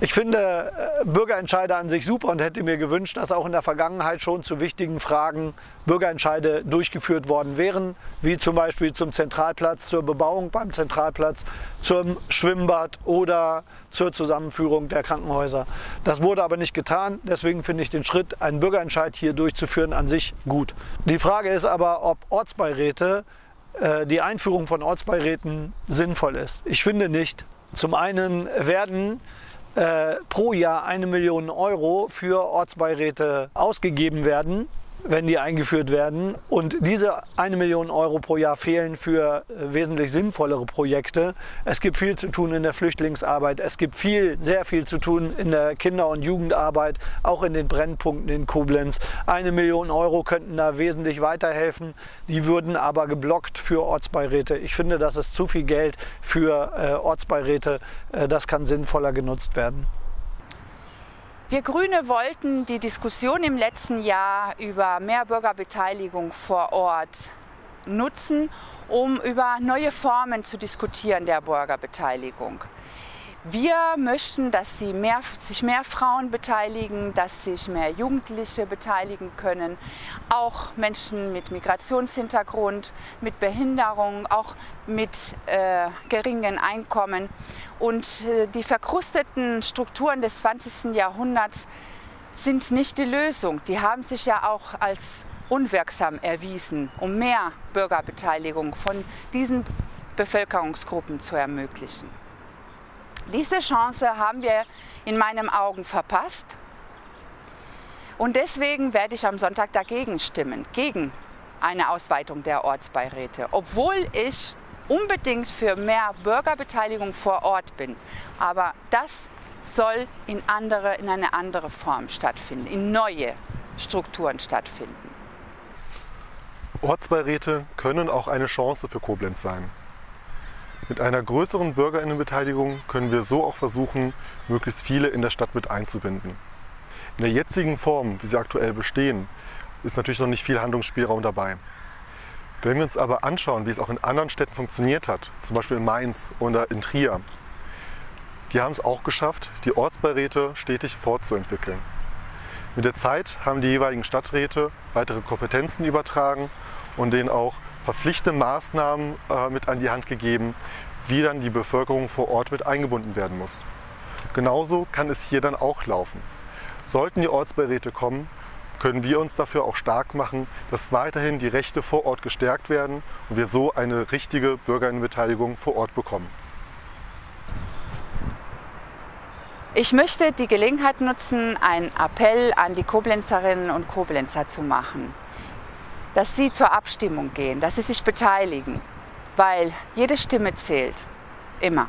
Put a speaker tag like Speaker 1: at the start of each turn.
Speaker 1: Ich finde äh, Bürgerentscheide an sich super und hätte mir gewünscht, dass auch in der Vergangenheit schon zu wichtigen Fragen Bürgerentscheide durchgeführt worden wären, wie zum Beispiel zum Zentralplatz, zur Bebauung beim Zentralplatz, zum Schwimmbad oder zur Zusammenführung der Krankenhäuser. Das wurde aber nicht getan, deswegen finde ich den Schritt, einen Bürgerentscheid hier durchzuführen, an sich gut. Die Frage ist aber, ob Ortsbeiräte äh, die Einführung von Ortsbeiräten sinnvoll ist. Ich finde nicht. Zum einen werden pro Jahr eine Million Euro für Ortsbeiräte ausgegeben werden wenn die eingeführt werden. Und diese eine Million Euro pro Jahr fehlen für äh, wesentlich sinnvollere Projekte. Es gibt viel zu tun in der Flüchtlingsarbeit. Es gibt viel, sehr viel zu tun in der Kinder- und Jugendarbeit, auch in den Brennpunkten in Koblenz. Eine Million Euro könnten da wesentlich weiterhelfen. Die würden aber geblockt für Ortsbeiräte. Ich finde, das ist zu viel Geld für äh, Ortsbeiräte. Äh, das kann sinnvoller genutzt werden.
Speaker 2: Wir Grüne wollten die Diskussion im letzten Jahr über mehr Bürgerbeteiligung vor Ort nutzen, um über neue Formen zu diskutieren der Bürgerbeteiligung. Wir möchten, dass sie mehr, sich mehr Frauen beteiligen, dass sich mehr Jugendliche beteiligen können, auch Menschen mit Migrationshintergrund, mit Behinderung, auch mit äh, geringen Einkommen. Und äh, die verkrusteten Strukturen des 20. Jahrhunderts sind nicht die Lösung. Die haben sich ja auch als unwirksam erwiesen, um mehr Bürgerbeteiligung von diesen Bevölkerungsgruppen zu ermöglichen. Diese Chance haben wir in meinen Augen verpasst. Und deswegen werde ich am Sonntag dagegen stimmen, gegen eine Ausweitung der Ortsbeiräte, obwohl ich unbedingt für mehr Bürgerbeteiligung vor Ort bin. Aber das soll in, andere, in eine andere Form stattfinden, in neue Strukturen stattfinden.
Speaker 3: Ortsbeiräte können auch eine Chance für Koblenz sein. Mit einer größeren Bürgerinnenbeteiligung können wir so auch versuchen, möglichst viele in der Stadt mit einzubinden. In der jetzigen Form, wie sie aktuell bestehen, ist natürlich noch nicht viel Handlungsspielraum dabei. Wenn wir uns aber anschauen, wie es auch in anderen Städten funktioniert hat, zum Beispiel in Mainz oder in Trier, die haben es auch geschafft, die Ortsbeiräte stetig fortzuentwickeln. Mit der Zeit haben die jeweiligen Stadträte weitere Kompetenzen übertragen und denen auch verpflichtende Maßnahmen äh, mit an die Hand gegeben, wie dann die Bevölkerung vor Ort mit eingebunden werden muss. Genauso kann es hier dann auch laufen. Sollten die Ortsbeiräte kommen, können wir uns dafür auch stark machen, dass weiterhin die Rechte vor Ort gestärkt werden und wir so eine richtige Bürgerinnenbeteiligung vor Ort bekommen.
Speaker 2: Ich möchte die Gelegenheit nutzen, einen Appell an die Koblenzerinnen und Koblenzer zu machen dass sie zur Abstimmung gehen, dass sie sich beteiligen, weil jede Stimme zählt, immer.